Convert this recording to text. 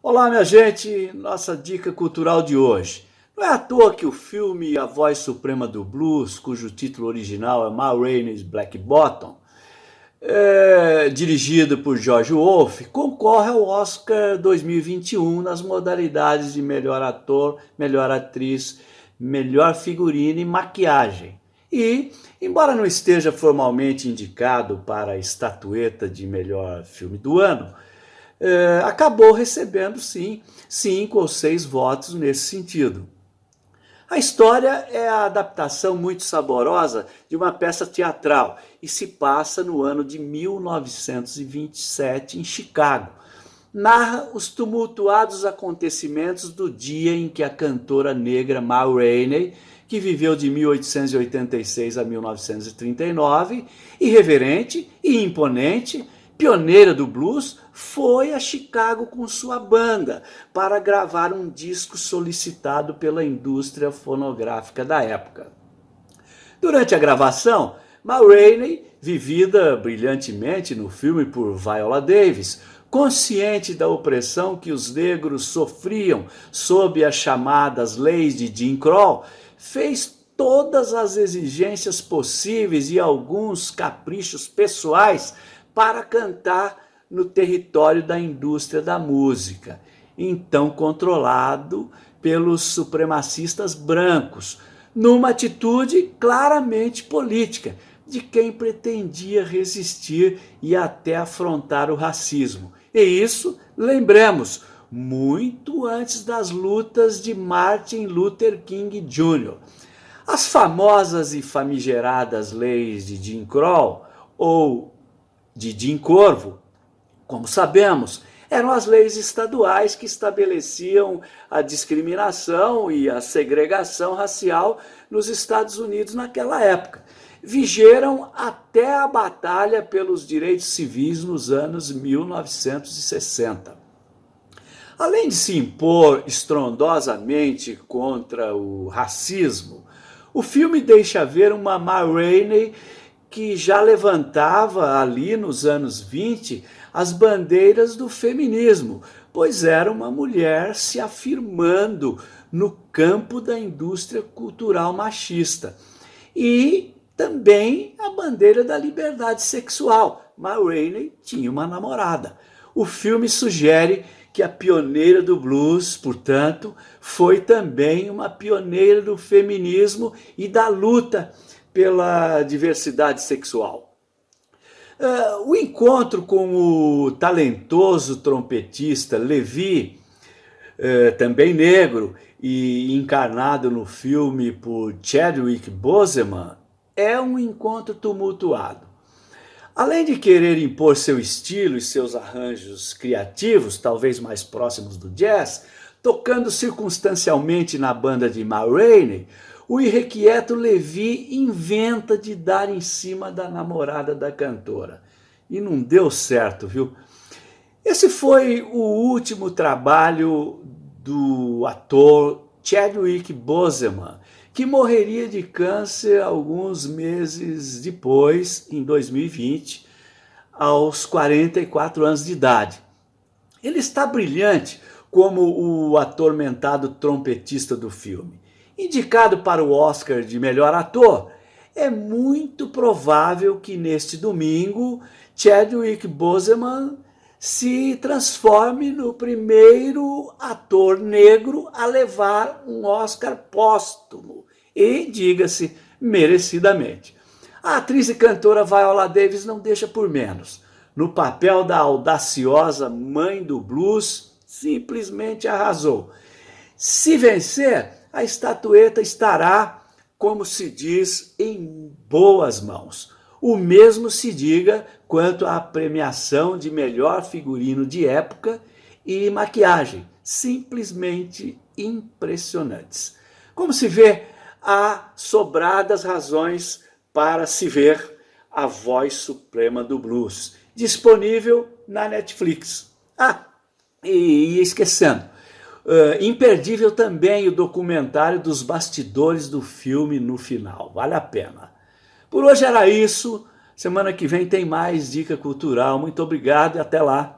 Olá, minha gente! Nossa dica cultural de hoje. Não é à toa que o filme A Voz Suprema do Blues, cujo título original é Ma Rainey's Black Bottom, é, dirigido por George Wolfe, concorre ao Oscar 2021 nas modalidades de melhor ator, melhor atriz, melhor figurino e maquiagem. E, embora não esteja formalmente indicado para a estatueta de melhor filme do ano, é, acabou recebendo, sim, cinco ou seis votos nesse sentido. A história é a adaptação muito saborosa de uma peça teatral e se passa no ano de 1927 em Chicago. Narra os tumultuados acontecimentos do dia em que a cantora negra Ma Rainey, que viveu de 1886 a 1939, irreverente e imponente, pioneira do blues, foi a Chicago com sua banda para gravar um disco solicitado pela indústria fonográfica da época. Durante a gravação, Ma Rainey, vivida brilhantemente no filme por Viola Davis, consciente da opressão que os negros sofriam sob as chamadas leis de Jim Crow, fez todas as exigências possíveis e alguns caprichos pessoais para cantar no território da indústria da música, então controlado pelos supremacistas brancos, numa atitude claramente política, de quem pretendia resistir e até afrontar o racismo. E isso, lembremos, muito antes das lutas de Martin Luther King Jr. As famosas e famigeradas leis de Jim Crow, ou de Jim Corvo, como sabemos, eram as leis estaduais que estabeleciam a discriminação e a segregação racial nos Estados Unidos naquela época. Vigeram até a batalha pelos direitos civis nos anos 1960. Além de se impor estrondosamente contra o racismo, o filme deixa ver uma Ma Rainey que já levantava ali nos anos 20 as bandeiras do feminismo, pois era uma mulher se afirmando no campo da indústria cultural machista. E também a bandeira da liberdade sexual. Ma Rainey tinha uma namorada. O filme sugere que a pioneira do blues, portanto, foi também uma pioneira do feminismo e da luta pela diversidade sexual. Uh, o encontro com o talentoso trompetista Levi, uh, também negro e encarnado no filme por Chadwick Boseman, é um encontro tumultuado. Além de querer impor seu estilo e seus arranjos criativos, talvez mais próximos do jazz, tocando circunstancialmente na banda de Ma Rainey, o irrequieto Levi inventa de dar em cima da namorada da cantora. E não deu certo, viu? Esse foi o último trabalho do ator Chadwick Boseman, que morreria de câncer alguns meses depois, em 2020, aos 44 anos de idade. Ele está brilhante como o atormentado trompetista do filme indicado para o Oscar de melhor ator, é muito provável que neste domingo Chadwick Boseman se transforme no primeiro ator negro a levar um Oscar póstumo e, diga-se, merecidamente. A atriz e cantora Viola Davis não deixa por menos. No papel da audaciosa mãe do blues, simplesmente arrasou. Se vencer, a estatueta estará, como se diz, em boas mãos. O mesmo se diga quanto à premiação de melhor figurino de época e maquiagem, simplesmente impressionantes. Como se vê, há sobradas razões para se ver a voz suprema do blues, disponível na Netflix. Ah, e esquecendo, Uh, imperdível também o documentário dos bastidores do filme no final, vale a pena. Por hoje era isso, semana que vem tem mais dica cultural, muito obrigado e até lá.